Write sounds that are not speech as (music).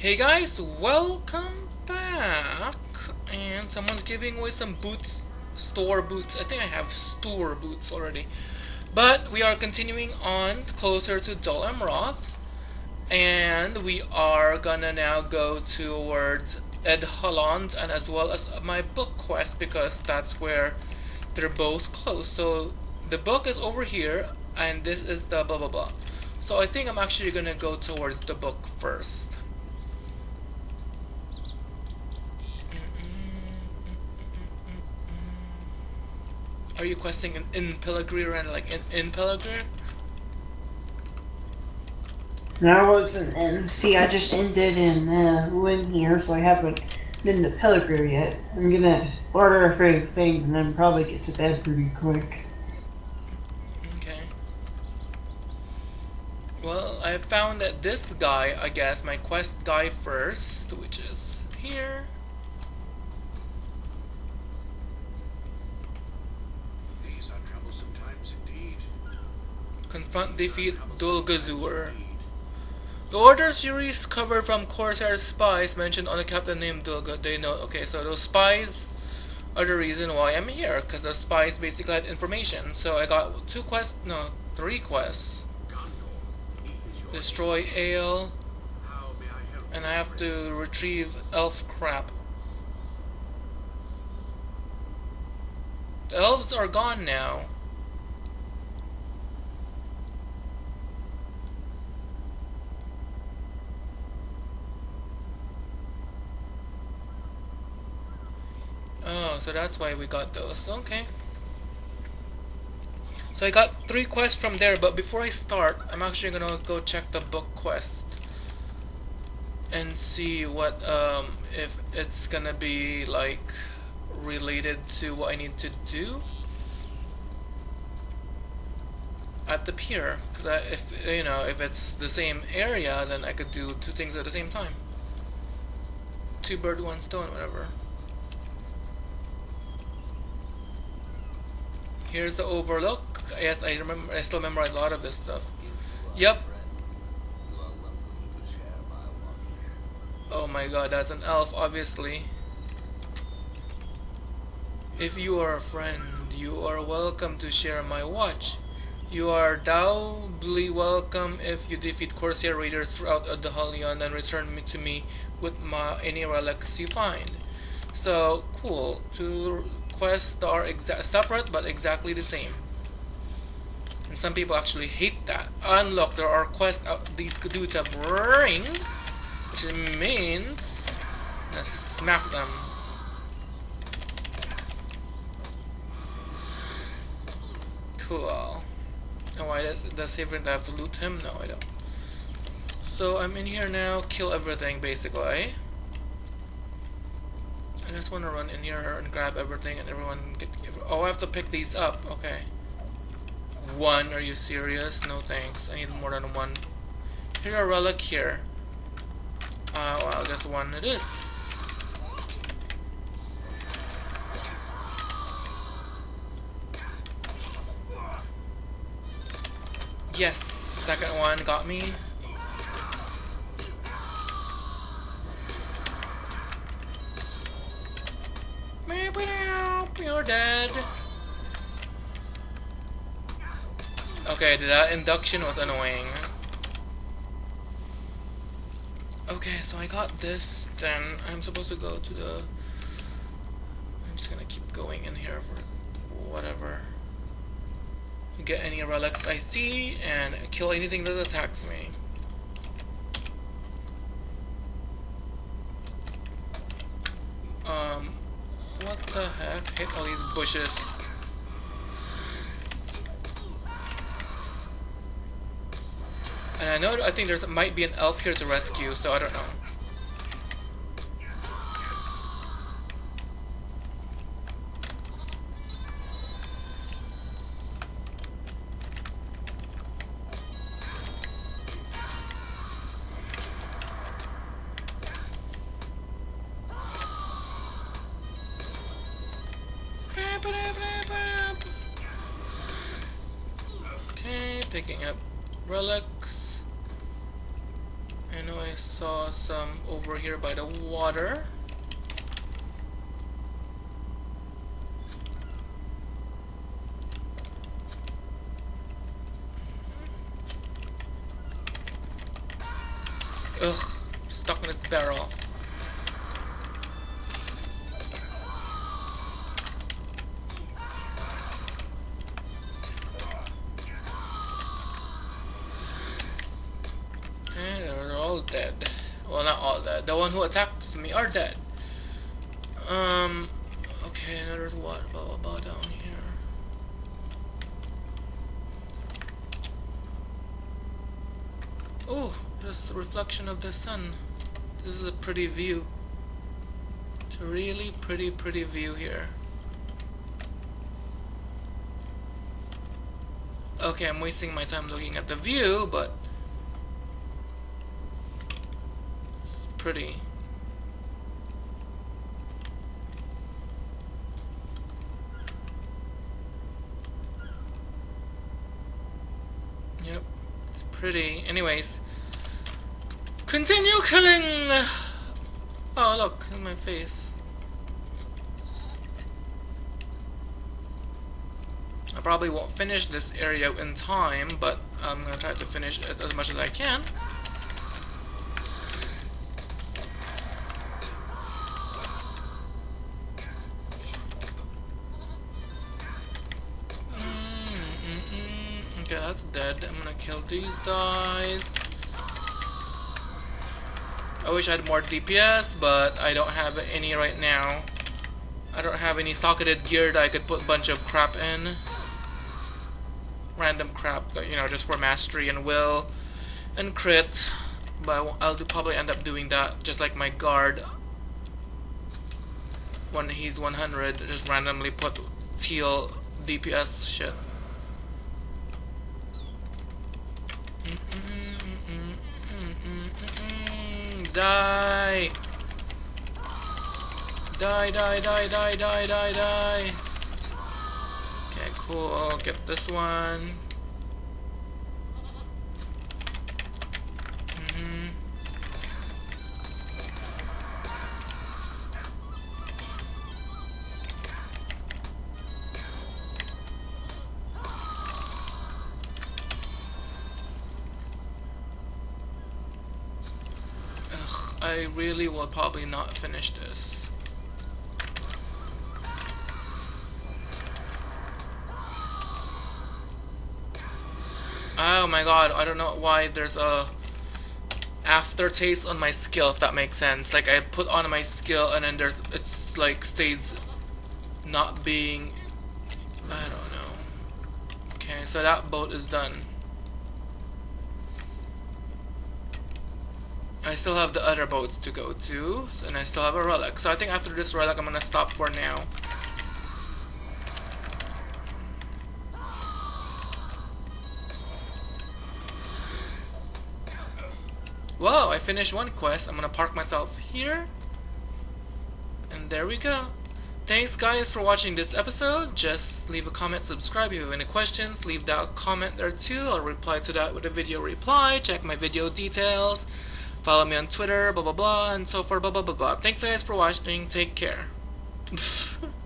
Hey guys, welcome back. And someone's giving away some boots, store boots. I think I have store boots already. But we are continuing on closer to Dol Amroth. And we are gonna now go towards Edhellond and as well as my book quest because that's where they're both close. So the book is over here and this is the blah blah blah. So I think I'm actually gonna go towards the book first. Are you questing in, in Pelargir and like in, in? No, I wasn't in. See, I just ended in uh, Linhir, so I haven't been to Pelargir yet. I'm gonna order a few things and then probably get to bed pretty quick. Okay. Well, I found that this guy, I guess, my quest guy first, which is here. These are troublesome times indeed. Confront defeat Dulgazur. The Order series covered from Corsair spies mentioned on the captain named Dulga. They know. Okay, so those spies are the reason why I'm here, because the spies basically had information. So I got two quests, no, three quests. Destroy Ale, and I have to retrieve elf crap. The elves are gone now. Oh, so that's why we got those. Okay. So I got three quests from there, but before I start, I'm actually gonna go check the book quest and see what um if it's gonna be like related to what I need to do at the pier because if you know if it's the same area then I could do two things at the same time two bird one stone whatever here's the overlook yes I remember I still memorize a lot of this stuff yep Oh my god, that's an elf, obviously. If you are a friend, you are welcome to share my watch. You are doubly welcome if you defeat Corsair Raiders throughout uh, the Adahalion and return me to me with my, any relics you find. So, cool. Two quests are separate but exactly the same. And some people actually hate that. Unlock, there are quests these dudes have ring. Which means let's smack them. Cool. And why does does Severin have to loot him? No, I don't. So I'm in here now, kill everything basically. I just want to run in here and grab everything and everyone get. Oh, I have to pick these up. Okay. One? Are you serious? No thanks. I need more than one. Here a relic here. Uh, well, that's one it is. Yes, second one got me. Dead. Okay, that induction was annoying. Okay, so I got this, then I'm supposed to go to the... I'm just gonna keep going in here for whatever. Get any relics I see, and kill anything that attacks me. Um, what the heck? Hit all these bushes. And I know, I think there might be an elf here to rescue, so I don't know. Relics. I know I saw some over here by the water. Ugh, stuck in this barrel. One who attacked me are dead. Um, okay, now there's what? Blah, blah, blah down here. Oh, just the reflection of the sun. This is a pretty view. It's a really pretty, pretty view here. Okay, I'm wasting my time looking at the view, but it's pretty. Yep, it's pretty. Anyways, continue killing. Oh, look in my face. I probably won't finish this area in time, but I'm gonna try to finish it as much as I can. That's dead. I'm gonna kill these guys. I wish I had more DPS, but I don't have any right now. I don't have any socketed gear that I could put a bunch of crap in. Random crap, you know, just for mastery and will and crit. But I'll probably end up doing that, just like my guard. When he's 100, just randomly put teal DPS shit. Die! Die, die, die, die, die, die, die! Okay, cool. Get this one. I really will probably not finish this. Oh my god, I don't know why there's a aftertaste on my skill, if that makes sense. Like I put on my skill and then there's it's like stays not being I don't know. Okay, so that boat is done. I still have the other boats to go to, and I still have a relic. So I think after this relic, I'm gonna stop for now. Whoa, I finished one quest. I'm gonna park myself here. And there we go. Thanks guys for watching this episode. Just leave a comment, subscribe. If you have any questions, leave that comment there too. I'll reply to that with a video reply. Check my video details. Follow me on Twitter, blah blah blah, and so forth, blah blah blah blah. Thanks guys for watching. Take care. (laughs)